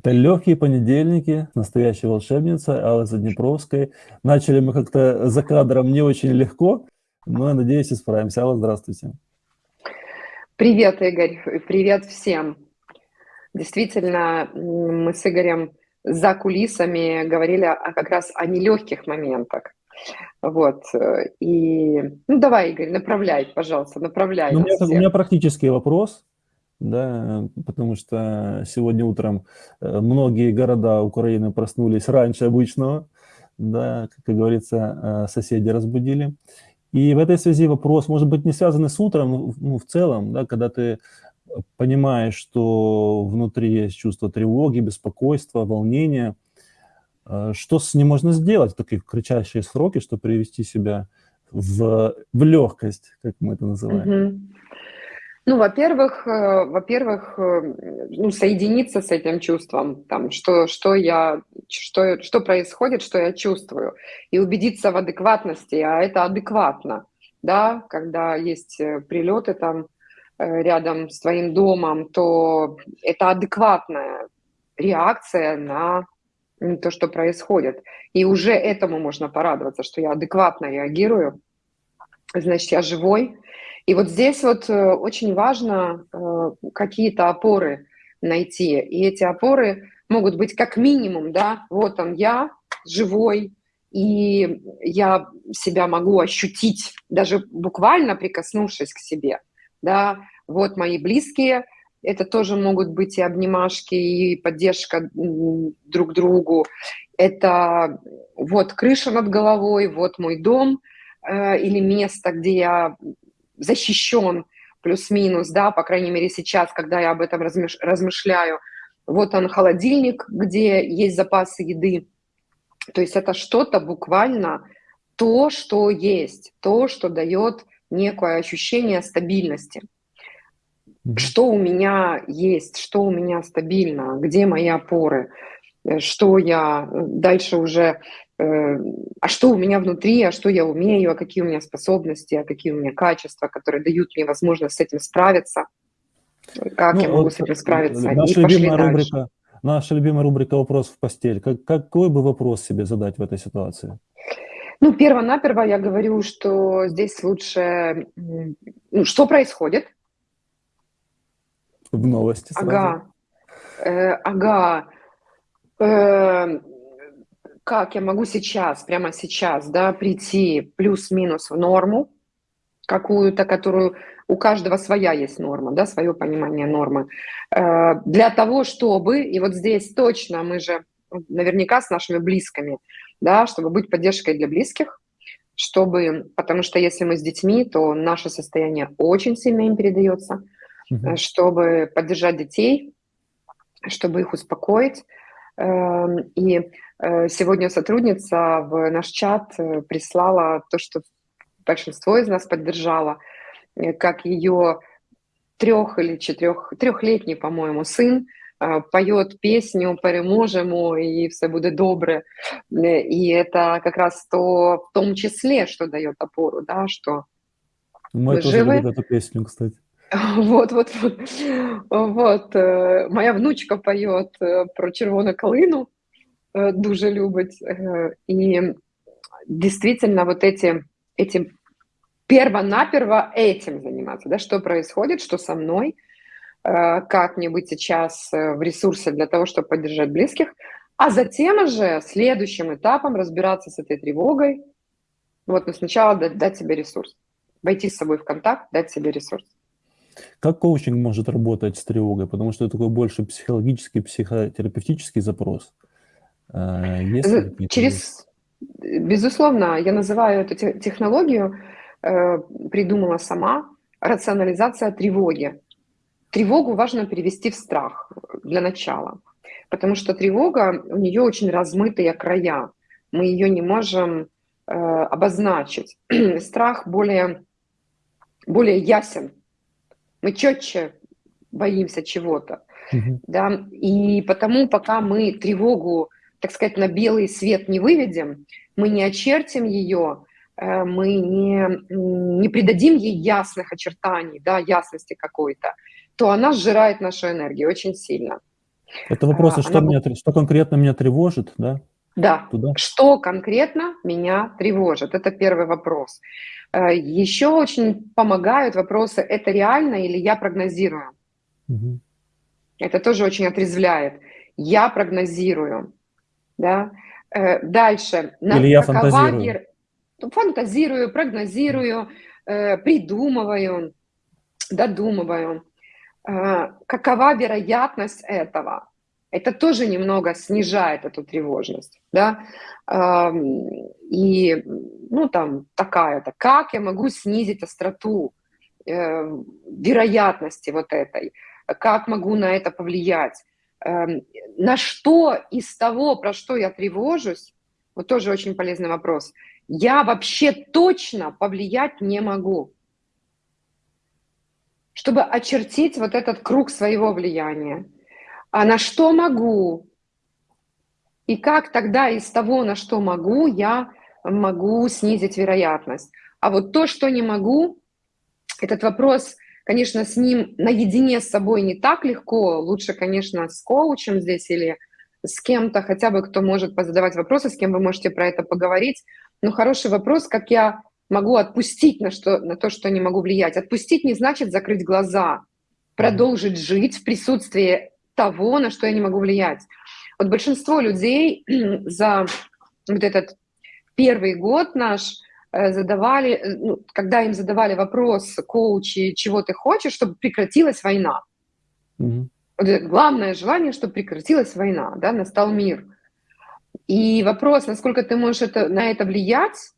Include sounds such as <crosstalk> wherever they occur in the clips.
Это легкие понедельники, настоящая волшебница Алла Заднепровская. Начали мы как-то за кадром не очень легко, но, я надеюсь, исправимся. Алла, здравствуйте. Привет, Игорь. Привет всем. Действительно, мы с Игорем за кулисами говорили о, как раз о нелегких моментах. Вот. И, ну, давай, Игорь, направляй, пожалуйста, направляй. Ну, у, меня, у меня практический вопрос да, потому что сегодня утром э, многие города Украины проснулись раньше обычного, да, как говорится, э, соседи разбудили. И в этой связи вопрос, может быть, не связанный с утром, ну, в целом, да, когда ты понимаешь, что внутри есть чувство тревоги, беспокойства, волнения, э, что с ним можно сделать в такие кричащие сроки, чтобы привести себя в, в легкость, как мы это называем? Mm -hmm. Ну, во-первых, э, во-первых, э, ну, соединиться с этим чувством, там, что, что я, что, что происходит, что я чувствую, и убедиться в адекватности, а это адекватно, да, когда есть э, прилеты там рядом с твоим домом, то это адекватная реакция на то, что происходит. И уже этому можно порадоваться, что я адекватно реагирую, значит, я живой, и вот здесь вот э, очень важно э, какие-то опоры найти. И эти опоры могут быть как минимум, да, вот он я, живой, и я себя могу ощутить, даже буквально прикоснувшись к себе, да, вот мои близкие, это тоже могут быть и обнимашки, и поддержка друг другу, это вот крыша над головой, вот мой дом э, или место, где я защищен плюс-минус, да, по крайней мере сейчас, когда я об этом размыш размышляю. Вот он холодильник, где есть запасы еды. То есть это что-то буквально то, что есть, то, что дает некое ощущение стабильности. Что у меня есть, что у меня стабильно, где мои опоры, э, что я э, дальше уже а что у меня внутри, а что я умею, а какие у меня способности, а какие у меня качества, которые дают мне возможность с этим справиться, как ну, я могу вот с этим справиться. Наша любимая, рубрика, наша любимая рубрика «Вопрос в постель». Как, какой бы вопрос себе задать в этой ситуации? Ну, перво-наперво я говорю, что здесь лучше... Ну, что происходит? В новости сразу. Ага. Э, ага. Э, как я могу сейчас, прямо сейчас, да, прийти плюс-минус в норму, какую-то, которую у каждого своя есть норма, да, свое понимание нормы, э, для того, чтобы, и вот здесь точно мы же наверняка с нашими близкими, да, чтобы быть поддержкой для близких, чтобы, потому что если мы с детьми, то наше состояние очень сильно им передается, угу. чтобы поддержать детей, чтобы их успокоить, и Э, сегодня сотрудница в наш чат э, прислала то, что большинство из нас поддержало, э, как ее трех или четырех, трехлетний, по-моему, сын поет песню «Переможемо» и «Все будет добре». И это как раз то, в том числе, что дает опору, да, что Мы тоже живы. эту песню, кстати. Вот, вот, вот. вот. Моя внучка поет про червону калину, Э, дуже любить. Э, и действительно вот эти, эти перво-наперво этим заниматься, да, что происходит, что со мной, э, как мне быть сейчас в ресурсе для того, чтобы поддержать близких, а затем уже следующим этапом разбираться с этой тревогой, вот, но сначала дать, дать себе ресурс, войти с собой в контакт, дать себе ресурс. Как коучинг может работать с тревогой? Потому что это такой больше психологический, психотерапевтический запрос. Э, есть Через, безусловно, я называю эту технологию, э, придумала сама, рационализация тревоги. Тревогу важно перевести в страх для начала, потому что тревога, у нее очень размытые края, мы ее не можем э, обозначить. <clears throat> Страх более, более ясен, мы четче боимся чего-то. Угу. Да? И потому, пока мы тревогу так сказать, на белый свет не выведем, мы не очертим ее, э, мы не, не придадим ей ясных очертаний, да, ясности какой-то, то она сжирает нашу энергию очень сильно. Это вопрос, а, что, она... меня, что конкретно меня тревожит, да? Да, Туда? что конкретно меня тревожит? Это первый вопрос. Э, Еще очень помогают вопросы, это реально или я прогнозирую? Угу. Это тоже очень отрезвляет. Я прогнозирую. Да? Э, дальше. Или я фантазирую. Гер... Фантазирую, прогнозирую, э, придумываю, додумываю. Какова вероятность этого? Это тоже немного снижает эту тревожность, да, и, ну, там, такая-то, как я могу снизить остроту э, вероятности вот этой, как могу на это повлиять, эм, на что из того, про что я тревожусь, вот тоже очень полезный вопрос, я вообще точно повлиять не могу, чтобы очертить вот этот круг своего влияния а на что могу? И как тогда из того, на что могу, я могу снизить вероятность? А вот то, что не могу, этот вопрос, конечно, с ним наедине с собой не так легко. Лучше, конечно, с коучем здесь или с кем-то, хотя бы кто может позадавать вопросы, с кем вы можете про это поговорить. Но хороший вопрос, как я могу отпустить на, что, на то, что не могу влиять. Отпустить не значит закрыть глаза, продолжить жить в присутствии того, на что я не могу влиять. Вот большинство людей <clears throat> за вот этот первый год наш э, задавали, э, ну, когда им задавали вопрос коучи, чего ты хочешь, чтобы прекратилась война. Mm-hmm. Вот главное желание, чтобы прекратилась война, да, настал мир. И вопрос, насколько ты можешь это, на это влиять,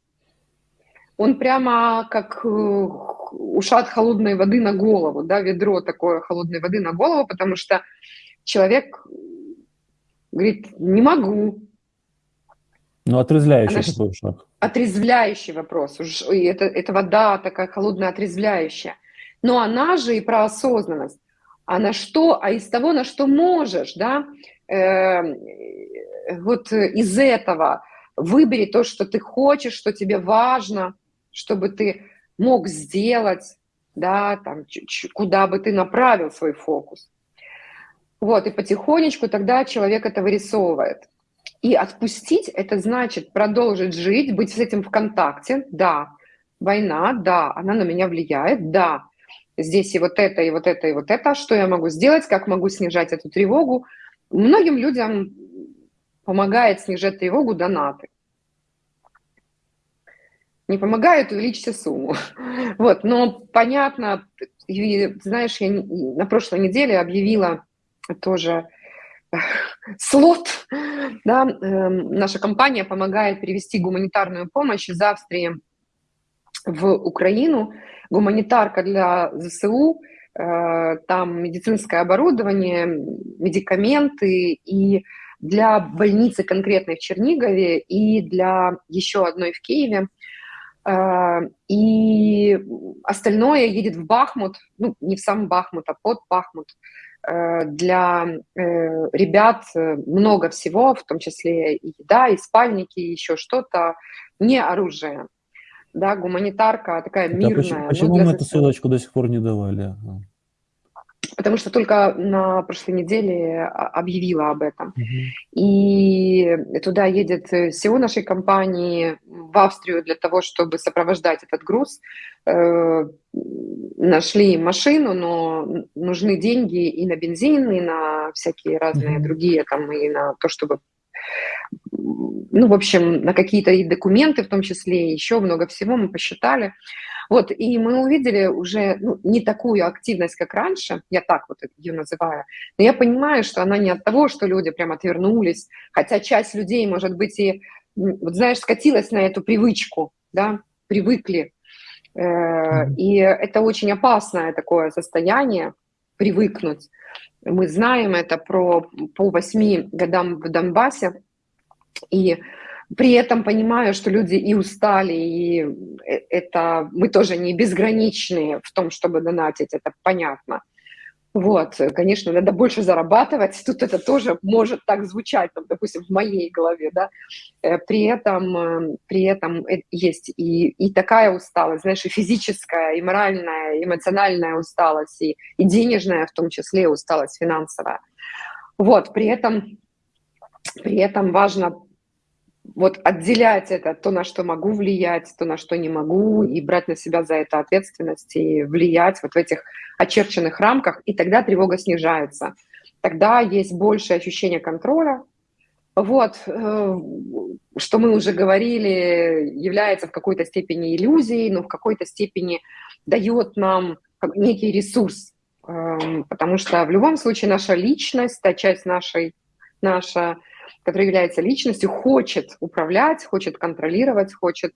он прямо как э, ушат холодной воды на голову, да, ведро такое холодной воды на голову, потому что человек говорит, не могу. Ну, отрезвляющий Она, такой шаг. Отрезвляющий вопрос. Это, это вода такая холодная, отрезвляющая. Но она же и про осознанность. А на что, а из того, на что можешь, да, э, вот из этого выбери то, что ты хочешь, что тебе важно, чтобы ты мог сделать, да, там, куда бы ты направил свой фокус. Вот, и потихонечку тогда человек это вырисовывает. И отпустить – это значит продолжить жить, быть с этим в контакте. Да, война, да, она на меня влияет, да. Здесь и вот это, и вот это, и вот это. Что я могу сделать, как могу снижать эту тревогу? Многим людям помогает снижать тревогу донаты. Не помогает, увеличьте сумму. <laughs> Вот, но понятно, знаешь, я на прошлой неделе объявила тоже <laughs> слот. Да, э, наша компания помогает перевести гуманитарную помощь из Австрии в Украину. Гуманитарка для ЗСУ, э, там медицинское оборудование, медикаменты и для больницы конкретной в Чернигове и для еще одной в Киеве. Э, и остальное едет в Бахмут, ну, не в сам Бахмут, а под Бахмут, для э, ребят э, много всего, в том числе и еда, и спальники, и еще что-то, не оружие. Да, гуманитарка такая мирная. почему, почему мы эту ссылочку до сих пор не давали? Потому что только на прошлой неделе объявила об этом. Угу. И туда едет всего нашей компании в Австрию для того, чтобы сопровождать этот груз нашли машину, но нужны деньги и на бензин, и на всякие разные mm-hmm. другие, там, и на то, чтобы, ну, в общем, на какие-то и документы в том числе, и еще много всего мы посчитали. Вот, и мы увидели уже ну, не такую активность, как раньше, я так вот ее называю, но я понимаю, что она не от того, что люди прям отвернулись, хотя часть людей, может быть, и, вот знаешь, скатилась на эту привычку, да, привыкли Э, и это очень опасное такое состояние, привыкнуть. Мы знаем это про, по восьми годам в Донбассе, и при этом понимаю, что люди и устали, и э, это мы тоже не безграничные в том, чтобы донатить, это понятно. Вот, конечно, надо больше зарабатывать, <laughs> тут это тоже может так звучать, там, допустим, в моей голове, да, э, при этом, э, при этом есть и, и такая усталость, знаешь, и физическая, и моральная, и эмоциональная усталость, и, и денежная в том числе усталость финансовая. Вот, при этом, при этом важно вот отделять это, то, на что могу влиять, то, на что не могу, и брать на себя за это ответственность, и влиять вот в этих очерченных рамках, и тогда тревога снижается. Тогда есть большее ощущение контроля. Вот, э, что мы уже говорили, является в какой-то степени иллюзией, но в какой-то степени дает нам некий ресурс, эм, потому что в любом случае наша личность, та часть нашей, наша который является личностью, хочет управлять, хочет контролировать, хочет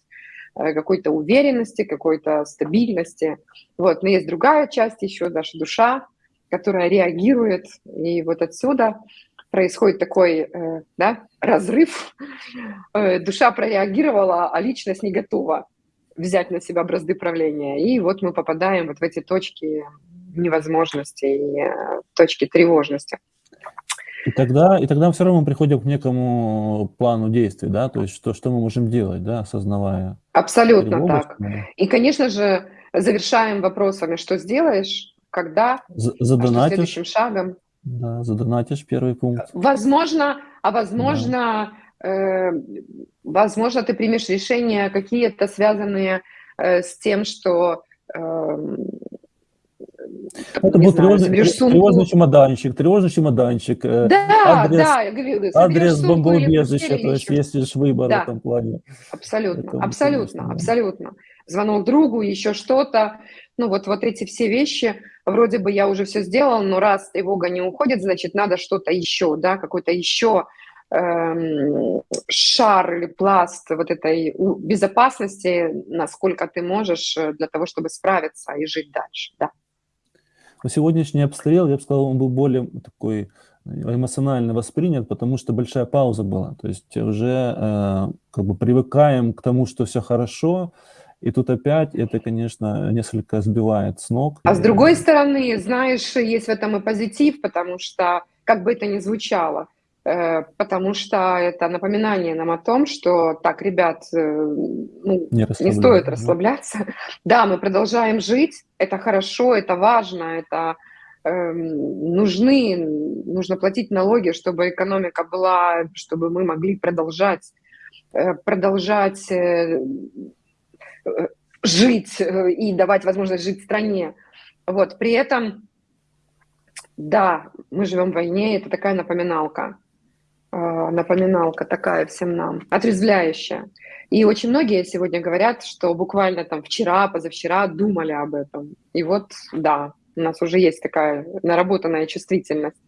э, какой-то уверенности, какой-то стабильности. Вот. Но есть другая часть еще, наша душа, которая реагирует. И вот отсюда происходит такой э, да, разрыв. Э, душа прореагировала, а личность не готова взять на себя бразды правления. И вот мы попадаем вот в эти точки невозможности и точки тревожности. И тогда, и тогда все равно мы приходим к некому плану действий, да, то есть что, что мы можем делать, да, осознавая. Абсолютно так. И, конечно же, завершаем вопросами, что сделаешь, когда, задонатишь, а следующим шагом. Да, задонатишь первый пункт. Возможно, а возможно, да. э, возможно, ты примешь решения какие-то связанные э, с тем, что э, это был тревожный, тревожный чемоданчик, тревожный чемоданчик. Э, да, адрес, да, я говорю, адрес бомбоубежища, то есть есть лишь выбор да. в этом плане. Абсолютно, это абсолютно, конечно, абсолютно. Звонок другу, еще что-то. Ну вот, вот эти все вещи, вроде бы я уже все сделал, но раз тревога не уходит, значит, надо что-то еще, да, какой-то еще эм, шар или пласт вот этой безопасности, насколько ты можешь э, для того, чтобы справиться и жить дальше, да. Но сегодняшний обстрел, я бы сказал, он был более такой эмоционально воспринят, потому что большая пауза была. То есть уже э, как бы привыкаем к тому, что все хорошо, и тут опять это, конечно, несколько сбивает с ног. А с другой стороны, знаешь, есть в этом и позитив, потому что, как бы это ни звучало, Э, потому что это напоминание нам о том, что так, ребят, э, ну, не, не стоит расслабляться. <laughs> Да, мы продолжаем жить, это хорошо, это важно, это э, нужны, нужно платить налоги, чтобы экономика была, чтобы мы могли продолжать, э, продолжать э, жить и давать возможность жить в стране. Вот, при этом, да, мы живем в войне, это такая напоминалка. А, напоминалка такая всем нам, отрезвляющая. И очень многие сегодня говорят, что буквально там вчера, позавчера думали об этом. И вот, да, у нас уже есть такая наработанная чувствительность.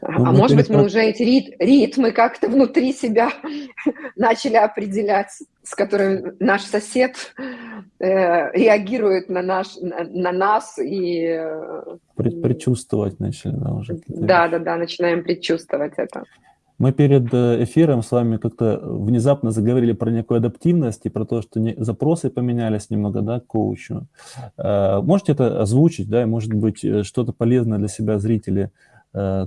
Ну, а может быть, мы уже эти рит, ритмы как-то внутри себя <laughs> начали определять, с которыми наш сосед э, реагирует на, наш, на, на нас и... Э, предчувствовать начали, да, уже. Да, да, да, начинаем предчувствовать это. Мы перед э, эфиром с вами как-то внезапно заговорили про некую адаптивность и про то, что не, запросы поменялись немного, да, к коучу. Э, можете это озвучить, да, и, может быть, э, что-то полезное для себя зрители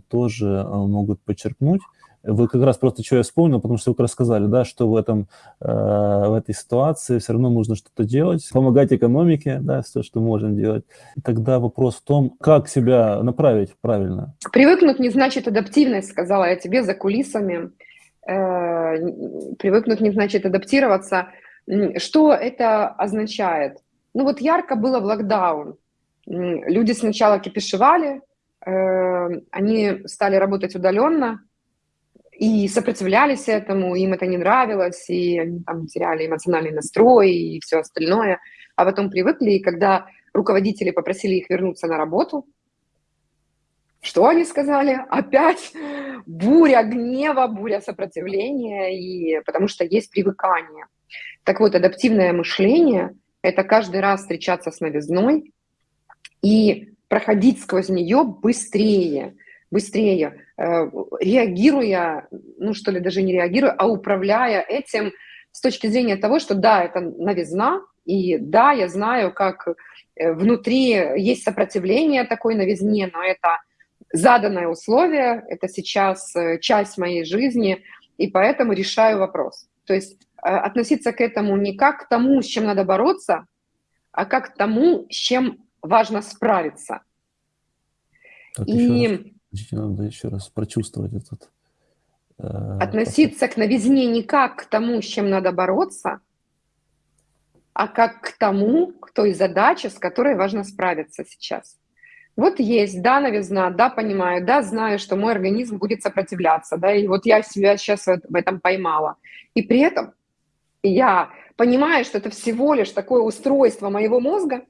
тоже могут подчеркнуть? Вы как раз просто что я вспомнил, потому что вы рассказали, да, что в, этом, э, в этой ситуации все равно нужно что-то делать, помогать экономике, да, все, что можем делать. Тогда вопрос в том, как себя направить правильно. Привыкнуть не значит адаптивность, сказала я тебе за кулисами. Э, привыкнуть не значит адаптироваться. Что это означает? Ну вот ярко было в локдаун. Люди сначала кипишевали, э, они стали работать удаленно, и сопротивлялись этому, им это не нравилось, и они там теряли эмоциональный настрой и все остальное, а потом привыкли, и когда руководители попросили их вернуться на работу, что они сказали? Опять буря гнева, буря сопротивления, и, потому что есть привыкание. Так вот, адаптивное мышление – это каждый раз встречаться с новизной и проходить сквозь нее быстрее – быстрее, э, реагируя, ну что ли, даже не реагируя, а управляя этим с точки зрения того, что да, это новизна, и да, я знаю, как э, внутри есть сопротивление такой новизне, но это заданное условие, это сейчас э, часть моей жизни, и поэтому решаю вопрос. То есть относиться к этому не как к тому, с чем надо бороться, а как к тому, с чем важно справиться. Так, и Надо еще раз прочувствовать этот... Э, Относиться к новизне не как к тому, с чем надо бороться, а как к тому, к той задаче, с которой важно справиться сейчас. Вот есть, да, новизна, да, понимаю, да, знаю, что мой организм будет сопротивляться, да, и вот я себя сейчас в этом поймала. И при этом я понимаю, что это всего лишь такое устройство моего мозга,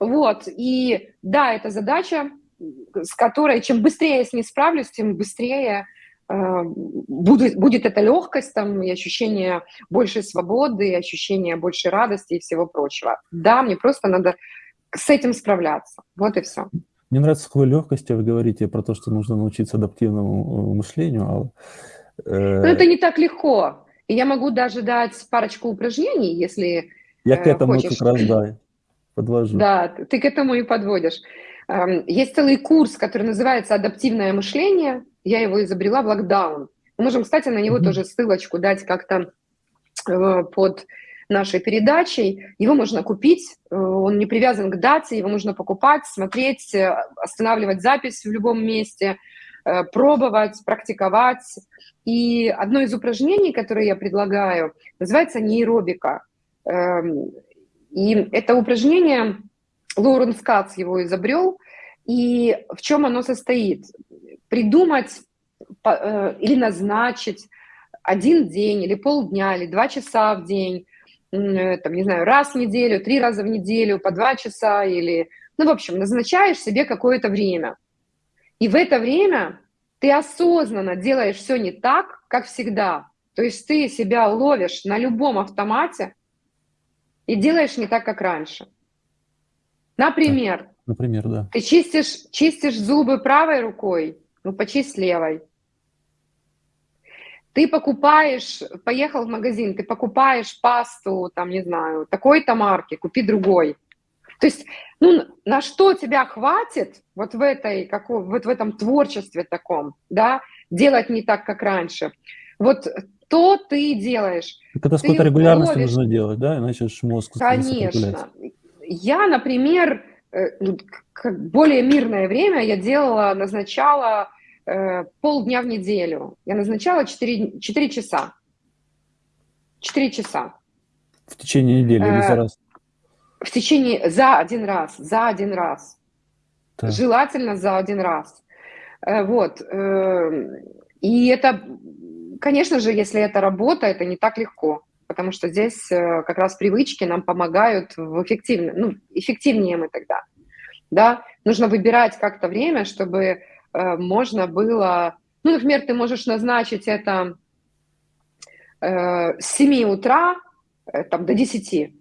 вот, и да, это задача, с которой чем быстрее я с ней справлюсь, тем быстрее э, будет, будет эта легкость там, и ощущение большей свободы, и ощущение большей радости и всего прочего. Да, мне просто надо с этим справляться. Вот и все. Мне нравится, с какой легкостью вы говорите про то, что нужно научиться адаптивному э, мышлению. А, э... Но это не так легко. И я могу даже дать парочку упражнений, если Я к этому хочешь. как раз, да, подвожу. Да, ты к этому и подводишь. Эм, есть целый курс, который называется «Адаптивное мышление». Я его изобрела в локдаун. Мы можем, кстати, на него тоже ссылочку дать как-то э, под нашей передачей. Его можно купить, э, он не привязан к дате, его можно покупать, смотреть, э, останавливать запись в любом месте, пробовать, практиковать. И одно из упражнений, которое я предлагаю, называется нейробика. Эм, и это упражнение, Лоуренс Кац его изобрел, и в чем оно состоит? Придумать или назначить один день, или полдня, или два часа в день Э, там, не знаю, раз в неделю, три раза в неделю, по два часа или... Ну, в общем, назначаешь себе какое-то время. И в это время ты осознанно делаешь все не так, как всегда. То есть ты себя ловишь на любом автомате и делаешь не так, как раньше. Например, Например, да. Ты чистишь, чистишь зубы правой рукой, ну почисть левой. Ты покупаешь, поехал в магазин, ты покупаешь пасту, там, не знаю, такой-то марки, купи другой. То есть, ну, на что тебя хватит вот в, этой, как, вот в этом творчестве таком, да, делать не так, как раньше. Вот то ты делаешь. Это с какой-то регулярностью ловишь... нужно делать, да, иначе мозг Конечно. Я, например, э, ну, более мирное время я делала, назначала э, полдня в неделю. Я назначала 4, 4 часа. 4 часа. В течение недели или за э, раз? В течение, за один раз, за один раз. Да. Желательно за один раз. Вот. И это, конечно же, если это работа, это не так легко, потому что здесь как раз привычки нам помогают в эффективно, ну, эффективнее мы тогда. Да? Нужно выбирать как-то время, чтобы Э, можно было, ну, например, ты можешь назначить это э, с 7 утра э, там, до 10.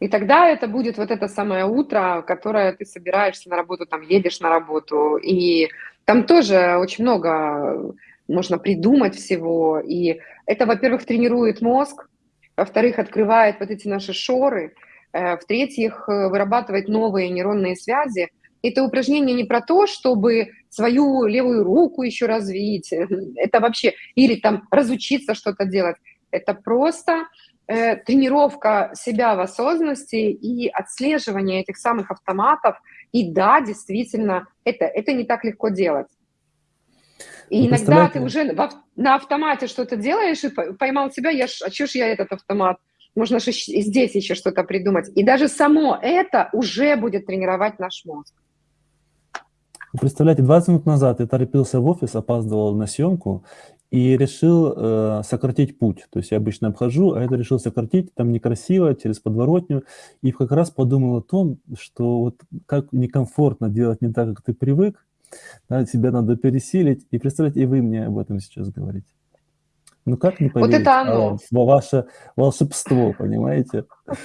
И тогда это будет вот это самое утро, которое ты собираешься на работу, там едешь на работу. И там тоже очень много можно придумать всего. И это, во-первых, тренирует мозг, во-вторых, открывает вот эти наши шоры, в-третьих, вырабатывает новые нейронные связи – это упражнение не про то, чтобы свою левую руку еще развить, это вообще, или там разучиться что-то делать. Это просто э, тренировка себя в осознанности и отслеживание этих самых автоматов. И да, действительно, это, это не так легко делать. И иногда ты уже в, на автомате что-то делаешь и поймал себя, я, а что ж я этот автомат? Можно же здесь еще что-то придумать. И даже само это уже будет тренировать наш мозг. Представляете, 20 минут назад я торопился в офис, опаздывал на съемку и решил э, сократить путь. То есть я обычно обхожу, а это решил сократить, там некрасиво, через подворотню. И как раз подумал о том, что вот как некомфортно делать не так, как ты привык, да, тебя надо пересилить. И представляете, и вы мне об этом сейчас говорите. Ну как не поверить? Вот это оно. А, ваше волшебство, понимаете? <laughs>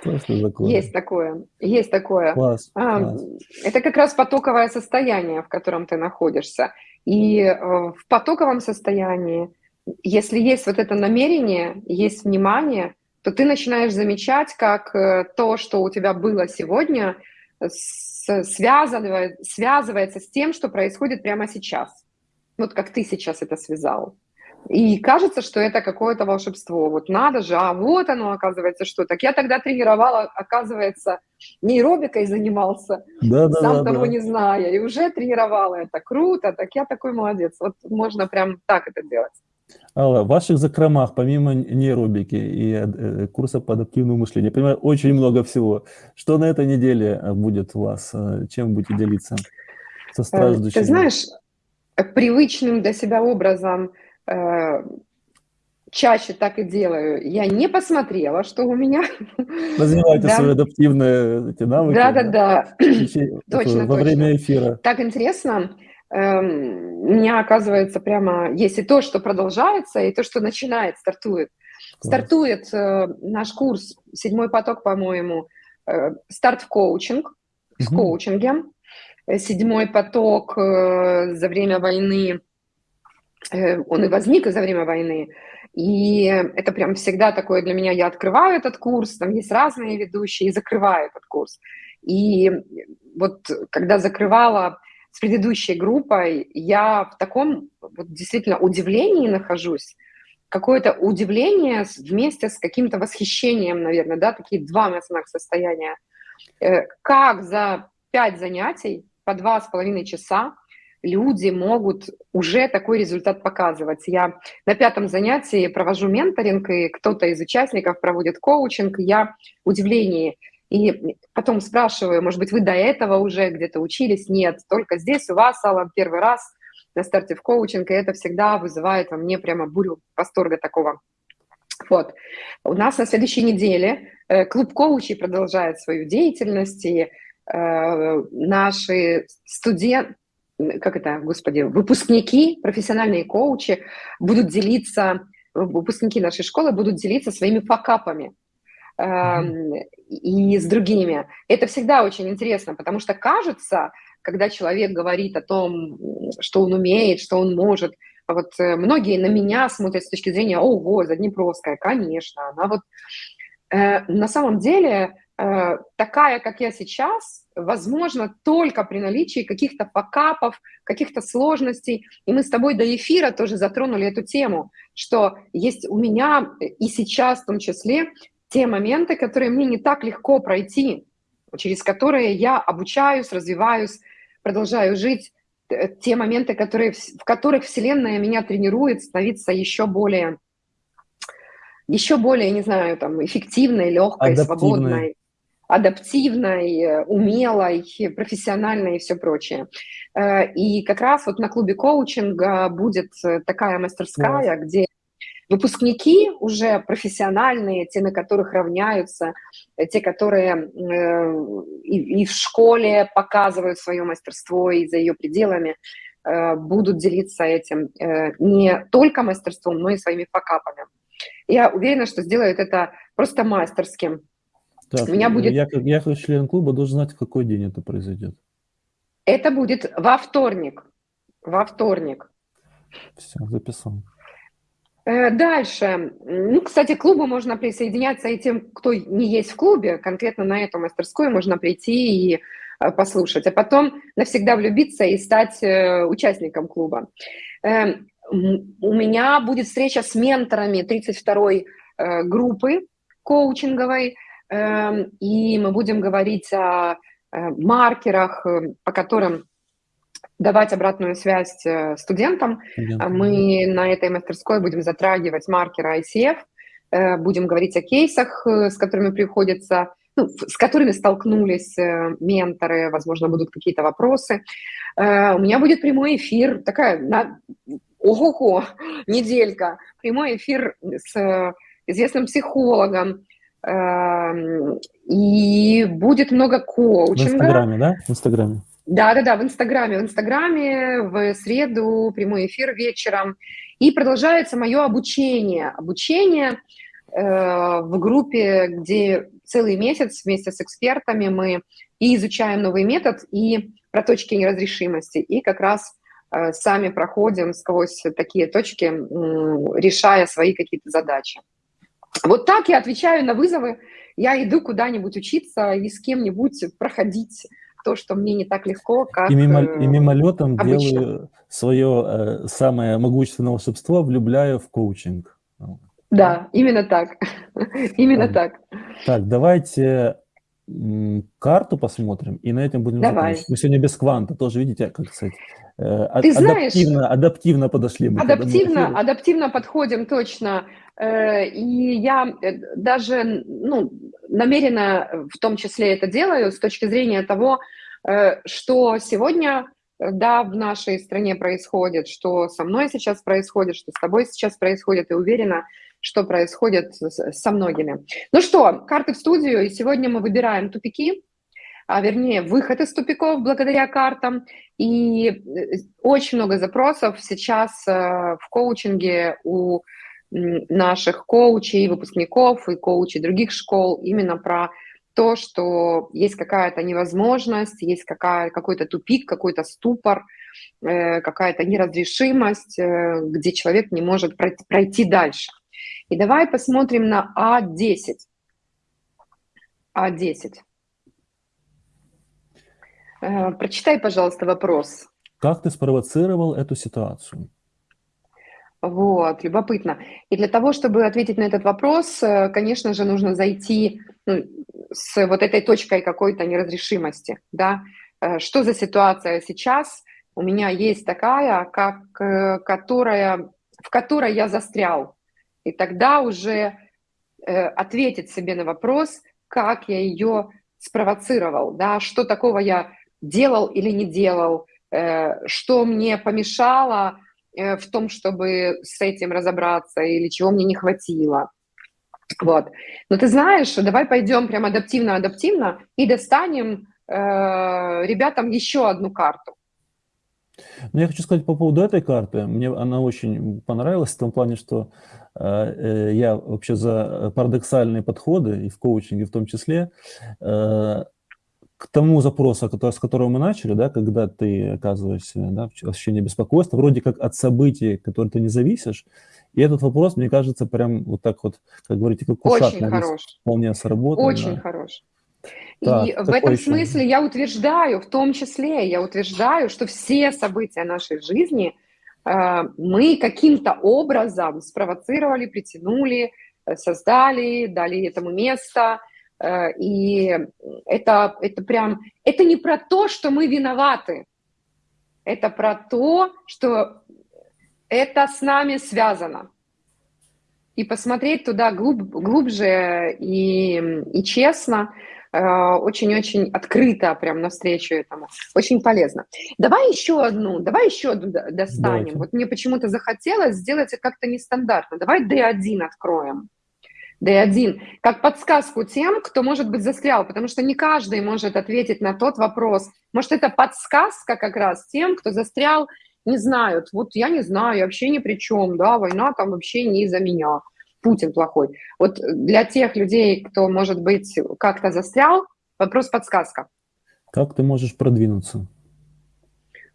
Что это такое? Есть такое, есть такое. Класс, а, класс. Это как раз потоковое состояние, в котором ты находишься. И э, в потоковом состоянии, если есть вот это намерение, есть внимание, то ты начинаешь замечать, как э, то, что у тебя было сегодня, связывает, связывается с тем, что происходит прямо сейчас. Вот как ты сейчас это связал. И кажется, что это какое-то волшебство. Вот надо же, а вот оно, оказывается, что. Так я тогда тренировала, оказывается, нейробикой занимался, да, да, сам да, того да. не зная, и уже тренировала это. Круто, так я такой молодец. Вот можно прям так это делать. Алла, в ваших закромах, помимо нейробики и э, курса по адаптивному мышлению, я понимаю, очень много всего. Что на этой неделе э, будет у вас? Э, чем будете делиться со страждущими? Ты знаешь, привычным для себя образом чаще так и делаю. Я не посмотрела, что у меня. Развивайте да. свои адаптивные эти навыки. Да-да-да. <clears throat> Точно, Во время эфира. Так интересно. Эм, у меня, оказывается, прямо есть и то, что продолжается, и то, что начинает, стартует. Стартует э, наш курс «Седьмой поток», по-моему, э, старт в коучинг, в угу. коучинге. «Седьмой поток» э, за время войны, э, он и возник за время войны, и это прям всегда такое для меня, я открываю этот курс, там есть разные ведущие, и закрываю этот курс. И вот когда закрывала с предыдущей группой, я в таком вот действительно удивлении нахожусь, какое-то удивление вместе с каким-то восхищением, наверное, да, такие два эмоциональных состояния. Э, как за пять занятий по два с половиной часа люди могут уже такой результат показывать. Я на пятом занятии провожу менторинг, и кто-то из участников проводит коучинг, я в удивлении – и потом спрашиваю, может быть, вы до этого уже где-то учились? Нет, только здесь у вас, Алла, первый раз на старте в коучинг, и это всегда вызывает во мне прямо бурю восторга такого. Вот. У нас на следующей неделе э, клуб коучей продолжает свою деятельность, и э, наши студенты, как это, господи, выпускники, профессиональные коучи будут делиться, выпускники нашей школы будут делиться своими факапами и с другими. Это всегда очень интересно, потому что кажется, когда человек говорит о том, что он умеет, что он может, вот э, многие на меня смотрят с точки зрения, ого, Заднепровская, конечно, она вот э, на самом деле э, такая, как я сейчас, возможно только при наличии каких-то факапов, каких-то сложностей. И мы с тобой до эфира тоже затронули эту тему, что есть у меня и сейчас в том числе те моменты, которые мне не так легко пройти, через которые я обучаюсь, развиваюсь, продолжаю жить, те моменты, которые, в которых Вселенная меня тренирует становиться еще более, еще более, не знаю, там, эффективной, легкой, адаптивной. свободной, адаптивной, умелой, профессиональной и все прочее. Э, и как раз вот на клубе коучинга будет такая мастерская, yes. где Выпускники уже профессиональные, те, на которых равняются, э, те, которые э, и, и в школе показывают свое мастерство и за ее пределами, э, будут делиться этим не только мастерством, но и своими факапами. Я уверена, что сделают это просто мастерским. Так, У меня будет... я, я как член клуба должен знать, в какой день это произойдет. Это будет во вторник. Во вторник. Все, записал. Э, дальше. Ну, кстати, к клубу можно присоединяться и тем, кто не есть в клубе. Конкретно на эту мастерскую можно прийти и э, послушать. А потом навсегда влюбиться и стать э, участником клуба. Эм, у меня будет встреча с менторами 32-й группы коучинговой, эм, и мы будем говорить о маркерах, по которым давать обратную связь э, студентам. Студентам. Мы на этой мастерской будем затрагивать маркеры ICF, э, будем говорить о кейсах, э, с которыми приходится, ну, с которыми столкнулись менторы, возможно, будут какие-то вопросы. У меня будет прямой эфир, такая, на... ого-го, <laughs> неделька, прямой эфир с известным психологом, и будет много коучинга. В Инстаграме, да? В Инстаграме. Да-да-да, в Инстаграме. В Инстаграме в среду прямой эфир вечером. И продолжается мое обучение. Обучение э, в группе, где целый месяц вместе с экспертами мы и изучаем новый метод, и про точки неразрешимости, и как раз э, сами проходим сквозь такие точки, э, решая свои какие-то задачи. Вот так я отвечаю на вызовы. Я иду куда-нибудь учиться и с кем-нибудь проходить то, что мне не так легко, как И, мимо, и мимолетом обычно. делаю свое э, самое могущественное волшебство, влюбляю в коучинг. Да, именно так. <laughs> именно так. Так, давайте карту посмотрим, и на этом будем Давай. Мы сегодня без кванта, тоже видите, как сказать, э, Ты знаешь, адаптивно, адаптивно подошли. Мы адаптивно, адаптивно подходим точно. Э, и я э, даже ну, намеренно в том числе это делаю с точки зрения того, что сегодня да, в нашей стране происходит, что со мной сейчас происходит, что с тобой сейчас происходит, и уверена, что происходит со многими. Ну что, карты в студию, и сегодня мы выбираем тупики, а вернее выход из тупиков благодаря картам. И э, очень много запросов сейчас э, в коучинге у наших коучей, выпускников и коучей других школ именно про то, что есть какая-то невозможность, есть какая, какой-то тупик, какой-то ступор, э, какая-то неразрешимость, где человек не может пройти дальше. И давай посмотрим на А10. А10. Э, прочитай, пожалуйста, вопрос. Как ты спровоцировал эту ситуацию? Вот, любопытно. И для того, чтобы ответить на этот вопрос, э, конечно же, нужно зайти ну, с вот этой точкой какой-то неразрешимости, да. Э, что за ситуация сейчас? У меня есть такая, как, которая, в которой я застрял. И тогда уже э, ответить себе на вопрос, как я ее спровоцировал, да, что такого я делал или не делал, э, что мне помешало э, в том, чтобы с этим разобраться, или чего мне не хватило. Вот. Но ты знаешь, давай пойдем прям адаптивно-адаптивно и достанем э, ребятам еще одну карту. Ну, я хочу сказать по поводу этой карты. Мне она очень понравилась в том плане, что э, э я вообще за парадоксальные подходы, и в коучинге в том числе, э, к тому запросу, который, с которого мы начали, да, когда ты оказываешься да, в ощущении беспокойства, вроде как от событий, которые ты не зависишь, и этот вопрос, мне кажется, прям вот так вот, как говорите, как ушат, Очень хорош. вполне сработал. Очень да. хорош. Так, и в этом еще? смысле я утверждаю, в том числе я утверждаю, что все события нашей жизни э, мы каким-то образом спровоцировали, притянули, э, создали, дали этому место. Э, и это, это прям, это не про то, что мы виноваты, это про то, что это с нами связано. И посмотреть туда глуб, глубже и, и честно – Э, очень-очень открыто прям навстречу этому. Очень полезно. Давай еще одну, давай еще одну достанем. Давайте. Вот мне почему-то захотелось сделать это как-то нестандартно. Давай D1 откроем. D1, как подсказку тем, кто, может быть, застрял, потому что не каждый может ответить на тот вопрос. Может, это подсказка как раз тем, кто застрял, не знают. Вот я не знаю, я вообще ни при чем, да, война там вообще не из-за меня. Путин плохой. Вот для тех людей, кто, может быть, как-то застрял, вопрос подсказка. Как ты можешь продвинуться?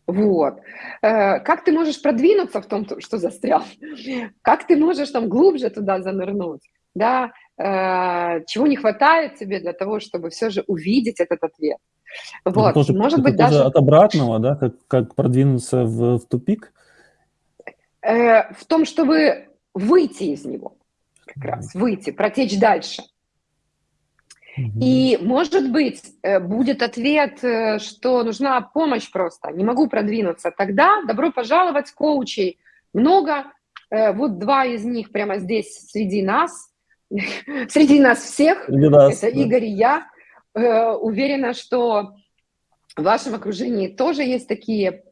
Вот. Э, как ты можешь продвинуться в том, что застрял? Как ты можешь там глубже туда занырнуть? Да? Э, чего не хватает тебе для того, чтобы все же увидеть этот ответ? Вот. Это тоже, Может это быть, даже... от обратного, да? Как, как продвинуться в, в тупик? Э, в том, чтобы выйти из него как раз, выйти, протечь дальше. И, может быть, э, будет ответ, что нужна помощь просто, не могу продвинуться. Тогда добро пожаловать, коучей много. Вот два из них прямо здесь среди нас, <laughs> среди нас всех. Нас, Это да. Игорь и я. Уверена, что в вашем окружении тоже есть такие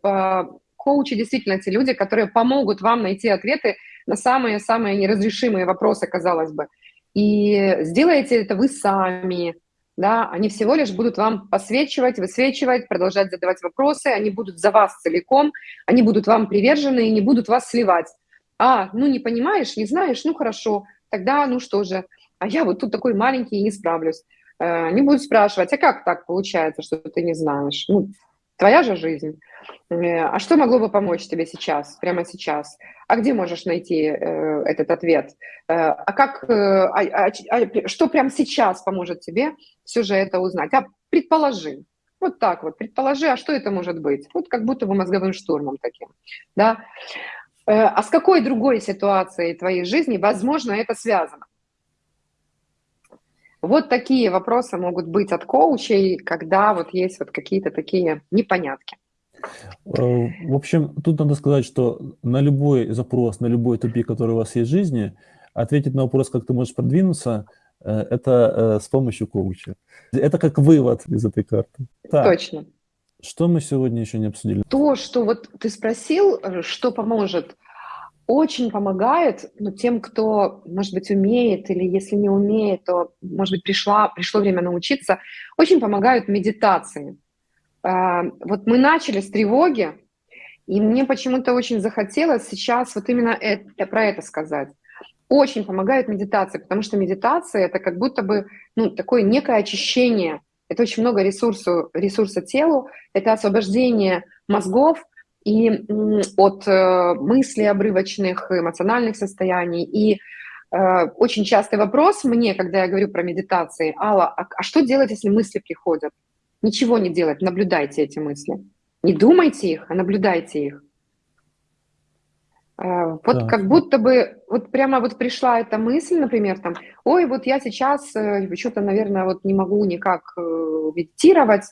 коучи, действительно, те люди, которые помогут вам найти ответы на самые-самые неразрешимые вопросы, казалось бы. И сделаете это вы сами, да, они всего лишь будут вам посвечивать, высвечивать, продолжать задавать вопросы, они будут за вас целиком, они будут вам привержены и не будут вас сливать. А, ну не понимаешь, не знаешь, ну хорошо, тогда ну что же, а я вот тут такой маленький и не справлюсь. Э, не будут спрашивать, а как так получается, что ты не знаешь? Ну, твоя же жизнь. Э, а что могло бы помочь тебе сейчас, прямо сейчас? А где можешь найти э, этот ответ? Э, а как, э, а, а, а, что прямо сейчас поможет тебе все же это узнать? А предположи, Вот так вот. Предположи, а что это может быть? Вот как будто бы мозговым штурмом таким. Да? Э, а с какой другой ситуацией твоей жизни, возможно, это связано? Вот такие вопросы могут быть от коучей, когда вот есть вот какие-то такие непонятки. Э, в общем, тут надо сказать, что на любой запрос, на любой тупик, который у вас есть в жизни, ответить на вопрос, как ты можешь продвинуться, э, это с помощью коуча. Это как вывод из этой карты. Так, Точно. Что мы сегодня еще не обсудили? То, что вот ты спросил, что поможет, очень помогает ну, тем, кто, может быть, умеет, или если не умеет, то, может быть, пришла, пришло время научиться, очень помогают медитации. А, вот мы начали с тревоги, и мне почему-то очень захотелось сейчас вот именно это, про это сказать. Очень помогает медитация, потому что медитация это как будто бы ну, такое некое очищение. Это очень много ресурсу, ресурса телу, это освобождение мозгов и от э, мыслей обрывочных, эмоциональных состояний. И э, очень частый вопрос мне, когда я говорю про медитации, Алла, а, а что делать, если мысли приходят? Ничего не делать, наблюдайте эти мысли. Не думайте их, а наблюдайте их. Э, вот да. как будто бы, вот прямо вот пришла эта мысль, например, там, ой, вот я сейчас э, что-то, наверное, вот не могу никак э, медитировать.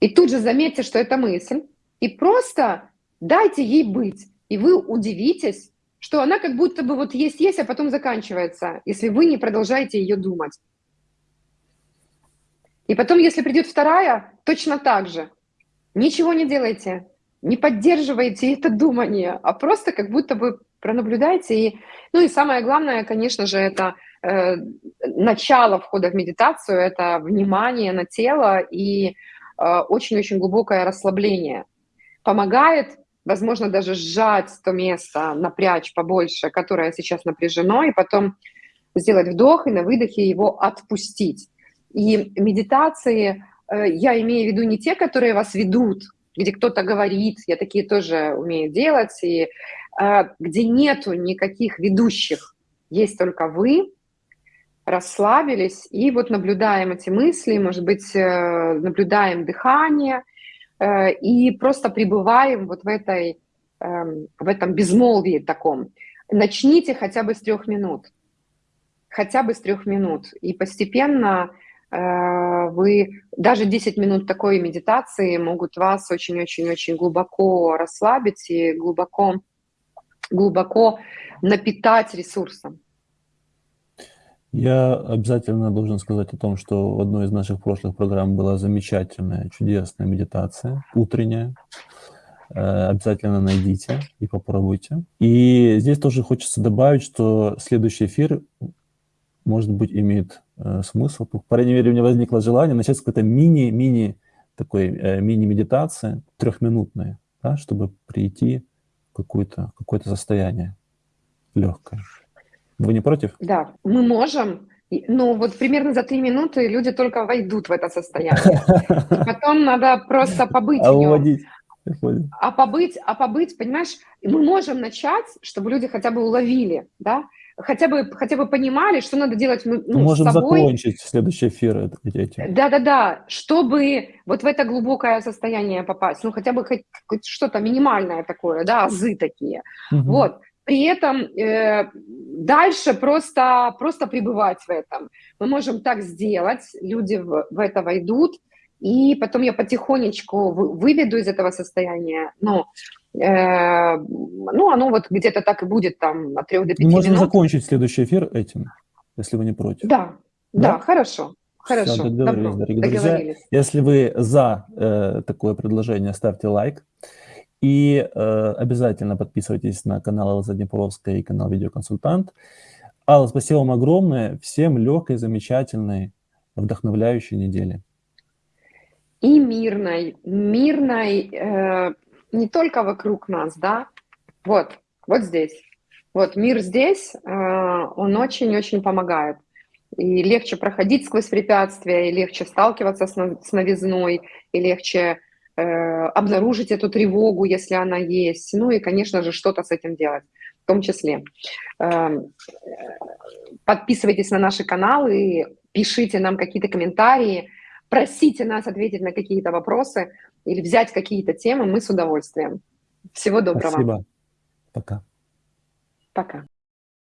И тут же заметьте, что это мысль, и просто дайте ей быть. И вы удивитесь, что она как будто бы вот есть-есть, а потом заканчивается, если вы не продолжаете ее думать. И потом, если придет вторая, точно так же. Ничего не делайте, не поддерживайте это думание, а просто как будто бы пронаблюдайте. И, ну и самое главное, конечно же, это э, начало входа в медитацию, это внимание на тело и э, очень-очень глубокое расслабление. Помогает, возможно, даже сжать то место, напрячь побольше, которое сейчас напряжено, и потом сделать вдох и на выдохе его отпустить. И медитации, э, я имею в виду не те, которые вас ведут, где кто-то говорит, я такие тоже умею делать, и э, где нету никаких ведущих, есть только вы, расслабились, и вот наблюдаем эти мысли, может быть, э, наблюдаем дыхание, и просто пребываем вот в, этой, эм, в этом безмолвии таком. Начните хотя бы с трех минут, хотя бы с трех минут, и постепенно Э, вы даже 10 минут такой медитации могут вас очень-очень-очень глубоко расслабить и глубоко, глубоко напитать ресурсом. Я обязательно должен сказать о том, что в одной из наших прошлых программ была замечательная, чудесная медитация, утренняя. Э, обязательно найдите и попробуйте. И здесь тоже хочется добавить, что следующий эфир, может быть, имеет Э, смысл. По крайней мере, у меня возникло желание начать с какой-то мини-мини такой э, мини-медитации, трехминутной, да, чтобы прийти в какое-то какое состояние легкое. Вы не против? Да, мы можем. Ну, вот примерно за три минуты люди только войдут в это состояние. Потом надо просто побыть а в нем. А побыть, а побыть, понимаешь, мы можем начать, чтобы люди хотя бы уловили, да, хотя бы, хотя бы понимали, что надо делать ну, Можем с собой. закончить следующий эфир этим. Да-да-да, чтобы вот в это глубокое состояние попасть, ну хотя бы хоть, хоть что-то минимальное такое, да, азы такие. Угу. Вот. При этом э, дальше просто, просто пребывать в этом. Мы можем так сделать, люди в, в это войдут, и потом я потихонечку выведу из этого состояния. Ну, Э, ну, оно вот где-то так и будет там от 3 до 5 Мы можем минут. закончить следующий эфир этим, если вы не против. Да, да, да хорошо. Хорошо, Все, договорились, Добро. дорогие договорились. друзья. Если вы за э, такое предложение, ставьте лайк. И э, обязательно подписывайтесь на канал Алла Заднепровская и канал Видеоконсультант. Алла, спасибо вам огромное. Всем легкой, замечательной, вдохновляющей недели. И мирной, мирной, э, не только вокруг нас, да, вот, вот здесь. Вот мир здесь, э, он очень-очень помогает. И легче проходить сквозь препятствия, и легче сталкиваться с новизной, и легче э, обнаружить эту тревогу, если она есть. Ну и, конечно же, что-то с этим делать в том числе. Эм, подписывайтесь на наши каналы, пишите нам какие-то комментарии, просите нас ответить на какие-то вопросы или взять какие-то темы, мы с удовольствием. Всего доброго. Спасибо. Пока. Пока.